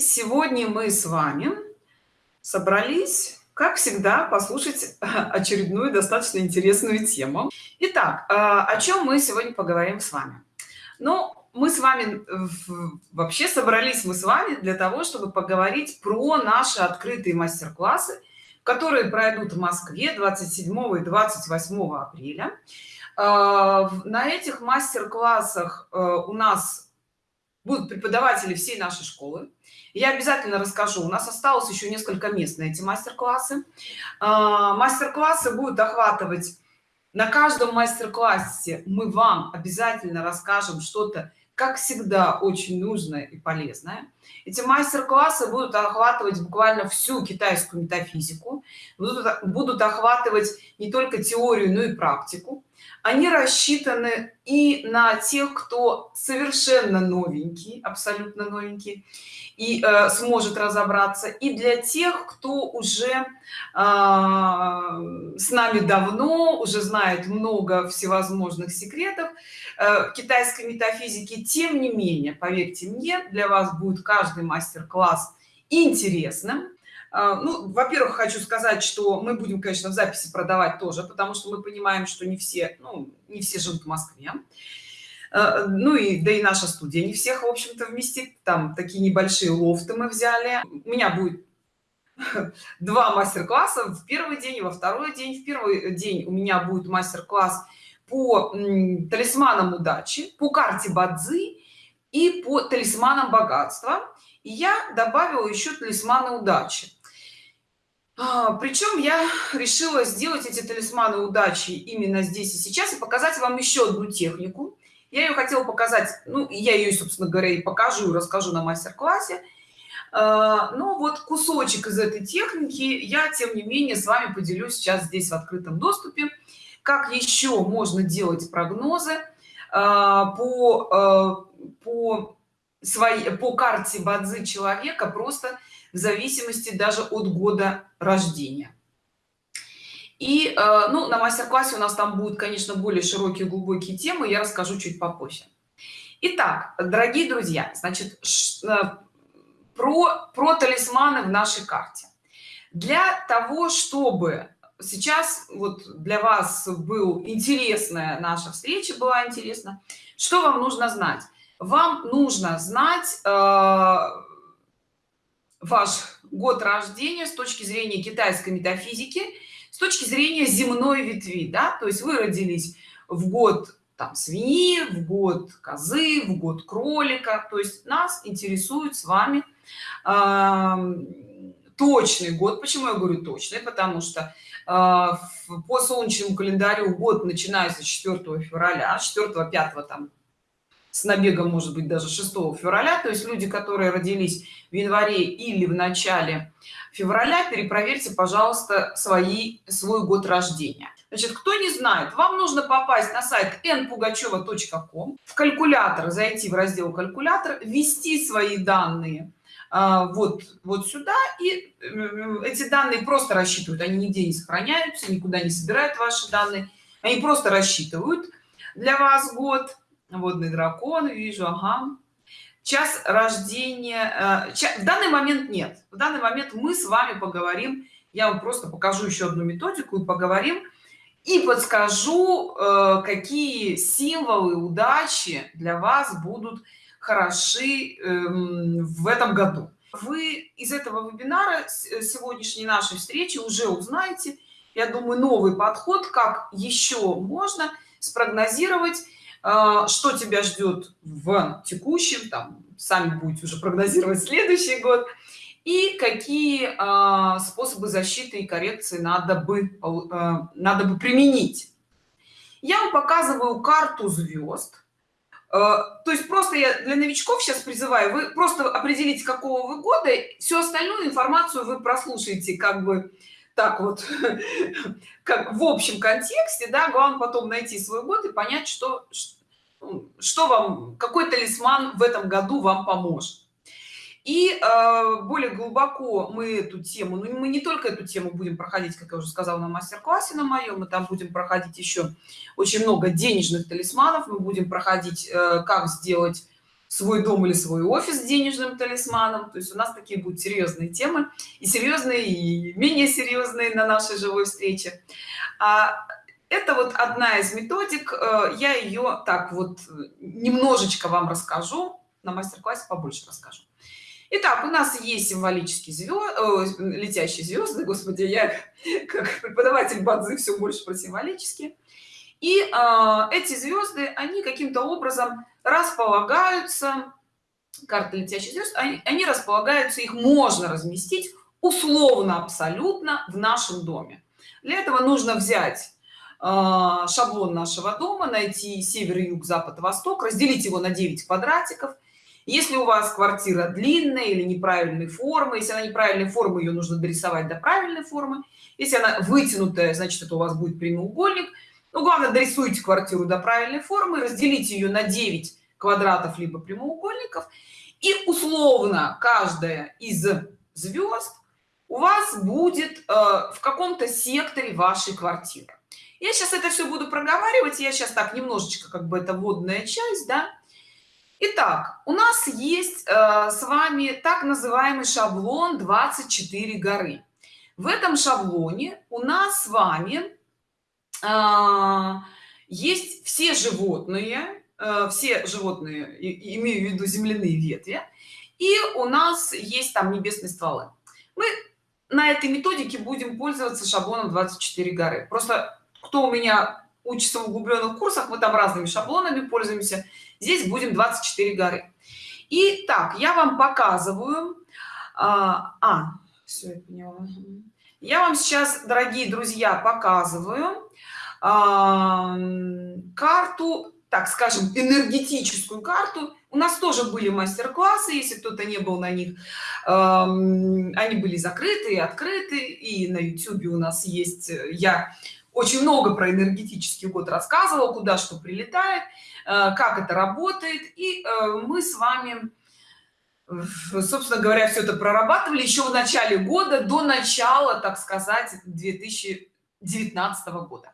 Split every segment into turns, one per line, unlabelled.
Сегодня мы с вами собрались, как всегда, послушать очередную достаточно интересную тему. Итак, а, о чем мы сегодня поговорим с вами? Ну, мы с вами вообще собрались мы с вами для того, чтобы поговорить про наши открытые мастер-классы, которые пройдут в Москве 27 и 28 апреля. А, на этих мастер-классах э, у нас будут преподаватели всей нашей школы я обязательно расскажу. У нас осталось еще несколько мест на эти мастер-классы. А, мастер-классы будут охватывать на каждом мастер-классе мы вам обязательно расскажем что-то как всегда очень нужное и полезное. Эти мастер-классы будут охватывать буквально всю китайскую метафизику будут, будут охватывать не только теорию но и практику они рассчитаны и на тех кто совершенно новенький абсолютно новенький и э, сможет разобраться и для тех кто уже э, с нами давно уже знает много всевозможных секретов э, китайской метафизики. Тем не менее поверьте мне для вас будет каждый мастер-класс интересным ну во-первых хочу сказать что мы будем конечно в записи продавать тоже потому что мы понимаем что не все ну, не все живут в москве. А, ну и да и наша студия не всех в общем-то вместит. Там такие небольшие лофты мы взяли. У меня будет два мастер-класса. В первый день и во второй день. В первый день у меня будет мастер-класс по талисманам удачи по карте бадзи и по талисманам богатства. И я добавила еще талисманы удачи. а, причем я решила сделать эти талисманы удачи именно здесь и сейчас и показать вам еще одну технику. Я ее хотела показать ну я ее собственно говоря и покажу расскажу на мастер-классе. А, но вот кусочек из этой техники я тем не менее с вами поделюсь сейчас здесь в открытом доступе. Как еще можно делать прогнозы а, по по своей по карте бадзи человека просто в зависимости даже от года рождения. И э, ну на мастер-классе у нас там будут конечно более широкие глубокие темы я расскажу чуть попозже. Итак, дорогие друзья значит э, про про талисманы в нашей карте. Для того чтобы сейчас вот для вас был интересная наша встреча была интересна что вам нужно знать вам нужно знать э, ваш год рождения с точки зрения китайской метафизики с точки зрения земной ветви да? То есть вы родились в год там свиньи в год козы в год кролика. То есть нас интересует с вами э, точный год. Почему я говорю точный? Потому что э, по солнечному календарю год начинается с 4 февраля 4 5 там с набегом может быть даже 6 февраля. То есть люди которые родились в январе или в начале февраля перепроверьте пожалуйста свои свой год рождения. Значит кто не знает вам нужно попасть на сайт npugacheva.com в калькулятор зайти в раздел калькулятор ввести свои данные а, вот вот сюда и э, эти данные просто рассчитывают. Они нигде не сохраняются никуда не собирают ваши данные. Они просто рассчитывают для вас год водный дракон вижу ага. Час рождения э, в данный момент нет. В данный момент мы с вами поговорим я вам просто покажу еще одну методику и поговорим и подскажу э, какие символы удачи для вас будут хороши эм, в этом году. Вы из этого вебинара э, сегодняшней нашей встречи уже узнаете я думаю новый подход как еще можно спрогнозировать что тебя ждет в текущем там сами будете уже прогнозировать следующий год и какие а, способы защиты и коррекции надо бы а, надо бы применить? Я вам показываю карту звезд. То есть просто я для новичков сейчас призываю вы просто определите какого вы года всю остальную информацию вы прослушаете как бы так вот как в общем контексте да главное потом найти свой год и понять что что вам какой талисман в этом году вам поможет? И э, более глубоко мы эту тему ну, мы не только эту тему будем проходить как я уже сказала на мастер-классе на моем мы там будем проходить еще очень много денежных талисманов мы будем проходить э, как сделать свой дом или свой офис денежным талисманом. То есть у нас такие будут серьезные темы и серьезные и менее серьезные на нашей живой встрече. А это вот одна из методик э, я ее так вот немножечко вам расскажу на мастер-классе побольше расскажу Итак, у нас есть символические звезды, летящие звезды, господи, я как преподаватель бадзи все больше про символические. И э, эти звезды, они каким-то образом располагаются, карты летящих звезд, они, они располагаются, их можно разместить условно абсолютно в нашем доме. Для этого нужно взять э, шаблон нашего дома, найти север, юг, запад, восток, разделить его на 9 квадратиков – если у вас квартира длинная или неправильной формы если она неправильной формы ее нужно дорисовать до правильной формы. Если она вытянутая значит это у вас будет прямоугольник. Ну главное дорисуйте квартиру до правильной формы разделите ее на 9 квадратов либо прямоугольников. И условно каждая из звезд у вас будет э, в каком-то секторе вашей квартиры я сейчас это все буду проговаривать я сейчас так немножечко как бы это водная часть да Итак, у нас есть э, с вами так называемый шаблон 24 горы. В этом шаблоне у нас с вами э, есть все животные, э, все животные, и, имею в виду земляные ветви, и у нас есть там небесные стволы. Мы на этой методике будем пользоваться шаблоном 24 горы. Просто кто у меня учится в углубленных курсах, мы там разными шаблонами пользуемся здесь будем 24 горы и так я вам показываю а, а все я поняла. я вам сейчас дорогие друзья показываю а, карту так скажем энергетическую карту у нас тоже были мастер-классы если кто-то не был на них э, они были закрыты и открыты и на youtube у нас есть я очень много про энергетический год рассказывал куда что прилетает Э, как это работает. И э, мы с вами собственно говоря все это прорабатывали еще в начале года до начала так сказать 2019 года.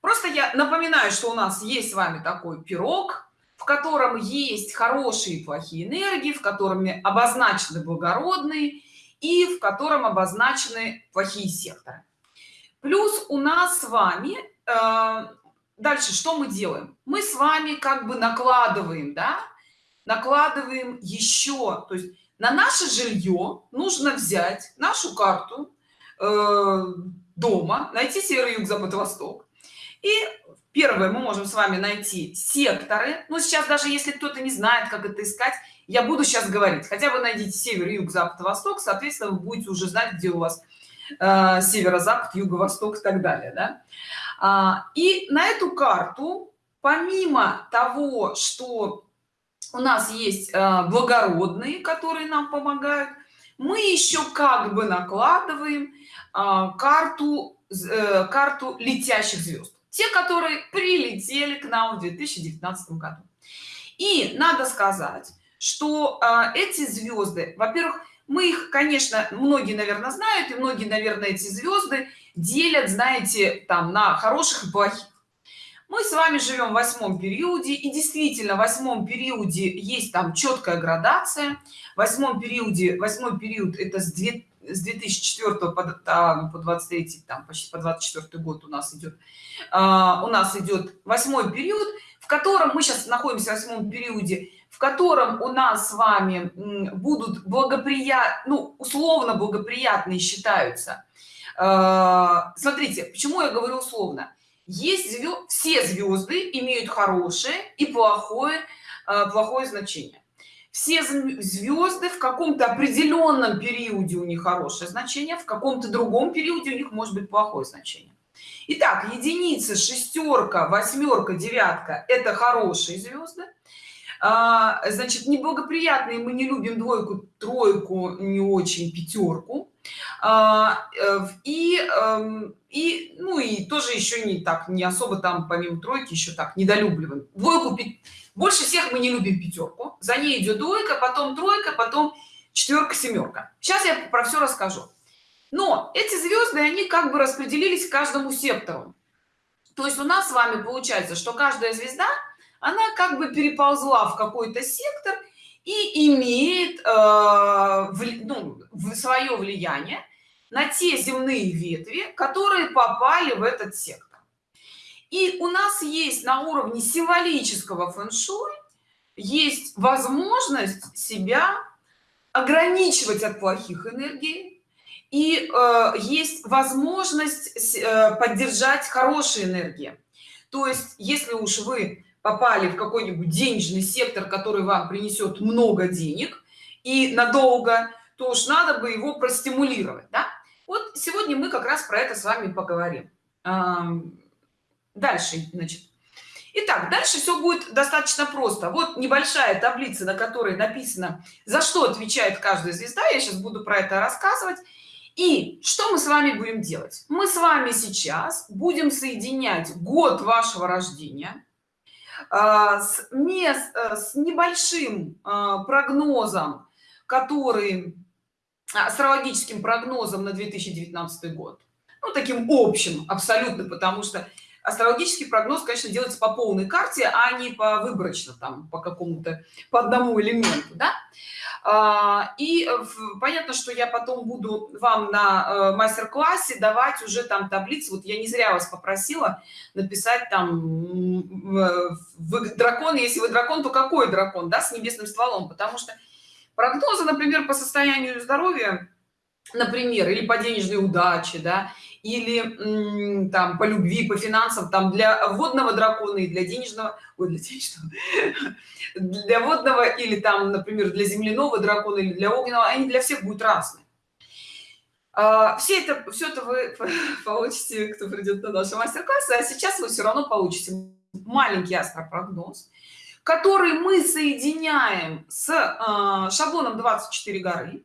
Просто я напоминаю что у нас есть с вами такой пирог в котором есть хорошие и плохие энергии в котором обозначены благородные и в котором обозначены плохие секторы плюс у нас с вами э, дальше что мы делаем? Мы с вами как бы накладываем да? Накладываем еще то есть на наше жилье нужно взять нашу карту э, дома найти север юг запад восток и первое мы можем с вами найти секторы. Но сейчас даже если кто-то не знает как это искать я буду сейчас говорить. Хотя бы найдите север юг запад восток соответственно вы будете уже знать где у вас э, северо-запад юго-восток и так далее да? А, и на эту карту помимо того что у нас есть а, благородные которые нам помогают мы еще как бы накладываем а, карту э, карту летящих звезд те которые прилетели к нам в 2019 году и надо сказать что эти звезды во-первых мы их конечно многие наверное знают и многие наверное эти звезды делят знаете там на хороших и плохих. Мы с вами живем в восьмом периоде и действительно в восьмом периоде есть там четкая градация. В восьмом периоде восьмой период это с 2 с 2004 по, там, по 23 там почти по 24 год у нас идет а, у нас идет восьмой период в котором мы сейчас находимся в восьмом периоде в котором у нас с вами будут благоприятны ну, условно благоприятные считаются. А, смотрите почему я говорю условно. Есть звезд, все звезды имеют хорошее и плохое а, плохое значение. Все звезды в каком-то определенном периоде у них хорошее значение в каком-то другом периоде у них может быть плохое значение. Итак, единица шестерка восьмерка девятка это хорошие звезды а, значит неблагоприятные мы не любим двойку тройку не очень пятерку. А, э, и эм, и ну и тоже еще не так не особо там помимо тройки еще так недолюбливаем. Двойку больше всех мы не любим пятерку. За ней идет двойка потом тройка потом четверка семерка сейчас я про все расскажу. Но эти звезды они как бы распределились каждому сектору. То есть у нас с вами получается что каждая звезда она как бы переползла в какой-то сектор и имеет э, ну, свое влияние на те земные ветви которые попали в этот сектор. И у нас есть на уровне символического фэн-шуй есть возможность себя ограничивать от плохих энергий и э, есть возможность э, поддержать хорошие энергии. То есть если уж вы попали в какой-нибудь денежный сектор который вам принесет много денег и надолго то уж надо бы его простимулировать да? вот сегодня мы как раз про это с вами поговорим дальше значит Итак, дальше все будет достаточно просто. Вот небольшая таблица, на которой написано, за что отвечает каждая звезда. Я сейчас буду про это рассказывать. И что мы с вами будем делать? Мы с вами сейчас будем соединять год вашего рождения с, мест, э, с небольшим а, прогнозом, который астрологическим прогнозом на 2019 год ну таким общим абсолютно потому что астрологический прогноз конечно делается по полной карте а не по выборочно там по какому-то по одному элементу да? А, и понятно что я потом буду вам на э, мастер-классе давать уже там таблицы. Вот я не зря вас попросила написать там вы дракон если вы дракон то какой дракон да с небесным стволом? Потому что прогнозы например по состоянию здоровья например или по денежной удаче да или там по любви по финансам там для водного дракона и для денежного ой, для денежного для водного или там например для земляного дракона или для огненного они для всех будут разные. А, все это все это вы получите кто придет на наши мастер-классы а сейчас вы все равно получите маленький астропрогноз который мы соединяем с э, шаблоном 24 горы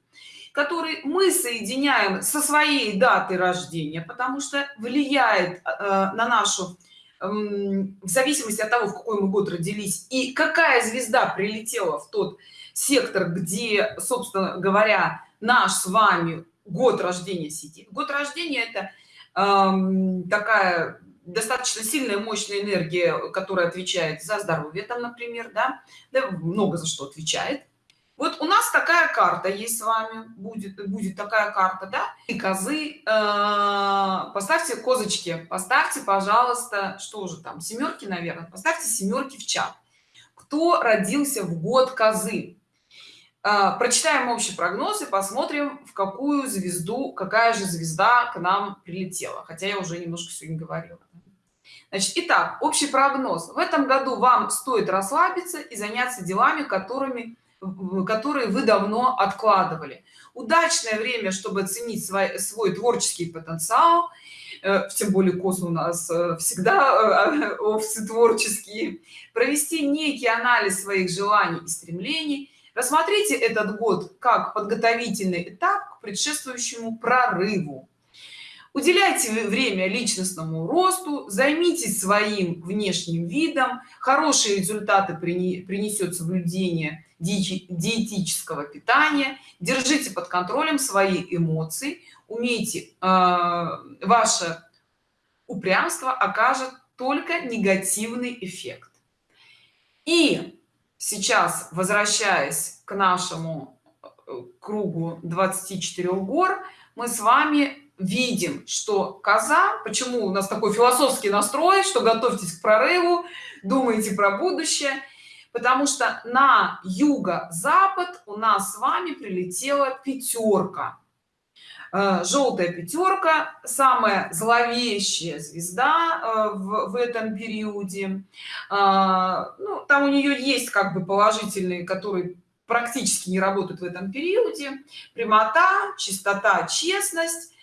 который мы соединяем со своей датой рождения потому что влияет э, на нашу э, в зависимости от того в какой мы год родились и какая звезда прилетела в тот сектор где собственно говоря наш с вами год рождения сидит. Год рождения это э, такая достаточно сильная мощная энергия которая отвечает за здоровье там например да, да много за что отвечает вот у нас такая карта есть с вами будет будет такая карта да? И козы э, поставьте козочки поставьте пожалуйста что же там семерки наверное поставьте семерки в чат. Кто родился в год козы? Э, прочитаем общий прогноз и посмотрим в какую звезду какая же звезда к нам прилетела. Хотя я уже немножко сегодня говорила. Значит, итак, общий прогноз. В этом году вам стоит расслабиться и заняться делами, которыми, которые вы давно откладывали. Удачное время, чтобы оценить свой, свой творческий потенциал, э, тем более кос у нас э, всегда э, овцы творческие, провести некий анализ своих желаний и стремлений, рассмотрите этот год как подготовительный этап к предшествующему прорыву. Уделяйте время личностному росту займитесь своим внешним видом. Хорошие результаты принесет соблюдение диетического питания держите под контролем свои эмоции умейте э, ваше упрямство окажет только негативный эффект. И сейчас возвращаясь к нашему э, кругу 24 гор мы с вами видим что коза почему у нас такой философский настрой что готовьтесь к прорыву думайте про будущее потому что на юго-запад у нас с вами прилетела пятерка. Э, желтая пятерка самая зловещая звезда э, в, в этом периоде. Э, ну, там у нее есть как бы положительные которые практически не работают в этом периоде. Прямота чистота честность.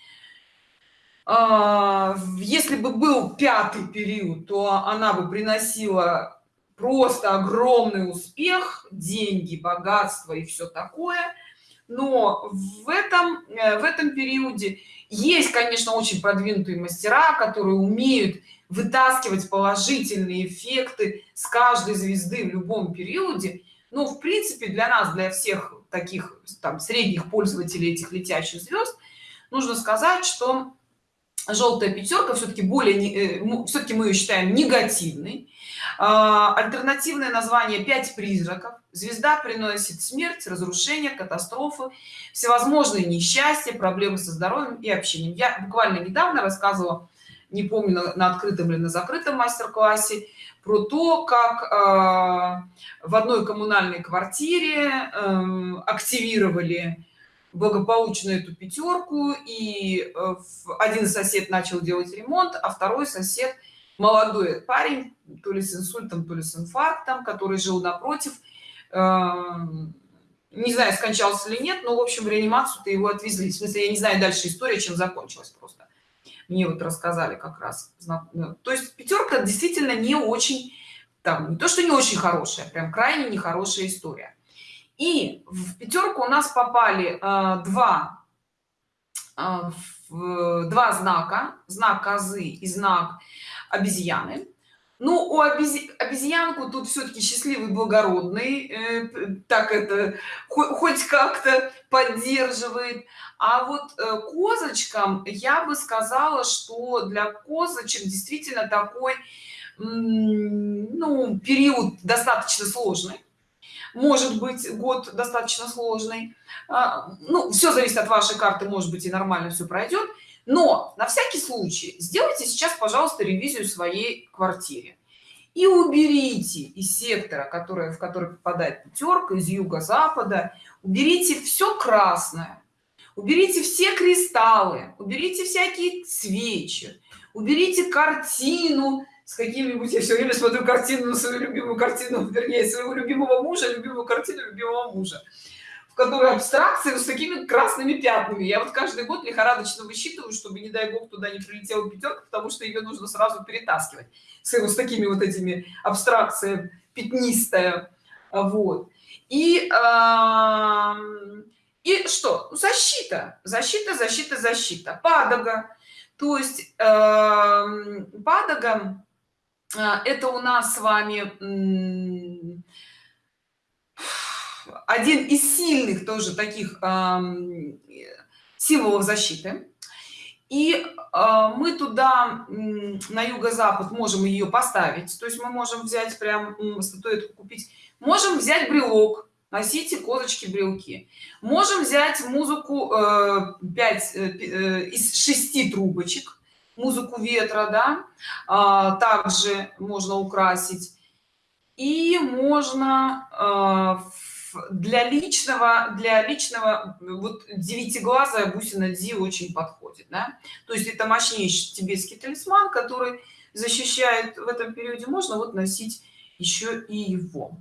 Если бы был пятый период то она бы приносила просто огромный успех деньги богатство и все такое. Но в этом э, в этом периоде есть конечно очень продвинутые мастера которые умеют вытаскивать положительные эффекты с каждой звезды в любом периоде. Но в принципе для нас для всех таких там средних пользователей этих летящих звезд нужно сказать что желтая пятерка все-таки более э, все-таки мы ее считаем негативной. А, альтернативное название пять призраков звезда приносит смерть разрушение катастрофы всевозможные несчастья проблемы со здоровьем и общением. Я буквально недавно рассказывала не помню на открытом или на закрытом мастер-классе про то как э, в одной коммунальной квартире э, активировали благополучно эту пятерку и э, один сосед начал делать ремонт а второй сосед молодой парень то ли с инсультом то ли с инфарктом который жил напротив. Эм, не знаю скончался или нет но в общем реанимацию то его отвезли. В смысле я не знаю дальше история чем закончилась просто. Мне вот рассказали как раз ну, то есть пятерка действительно не очень там не то что не очень хорошая прям крайне нехорошая история и в пятерку у нас попали э, два э, два знака. Знак козы и знак обезьяны. Ну у обези... обезьянку тут все-таки счастливый благородный э, так это хоть как-то поддерживает. А вот э, козочкам я бы сказала что для козочек действительно такой ну период достаточно сложный может быть год достаточно сложный. А, ну все зависит от вашей карты может быть и нормально все пройдет но на всякий случай сделайте сейчас пожалуйста ревизию своей квартире и уберите из сектора который в который попадает пятерка из юго-запада. Уберите все красное. Уберите все кристаллы. Уберите всякие свечи. Уберите картину с какими-нибудь я все время смотрю картину свою любимую картину вернее своего любимого мужа любимую картину любимого мужа которой абстракции с такими красными пятнами. Я вот каждый год лихорадочно высчитываю чтобы не дай бог туда не прилетела пятерка потому что ее нужно сразу перетаскивать с, с такими вот этими абстракциями пятнистая вот. И э, и что? Защита защита защита защита падога. То есть э, падога это у нас с вами один из сильных тоже таких символов защиты. И а, мы туда на юго-запад можем ее поставить. То есть мы можем взять прям статуэтку купить. Можем взять брелок носите козочки брелки. Можем взять музыку 5 э, э, э, из 6 трубочек музыку ветра да а, также можно украсить. И можно для личного для личного вот девятиглазая бусина ди очень подходит да? то есть это мощнейший тибетский талисман который защищает в этом периоде. Можно вот носить еще и его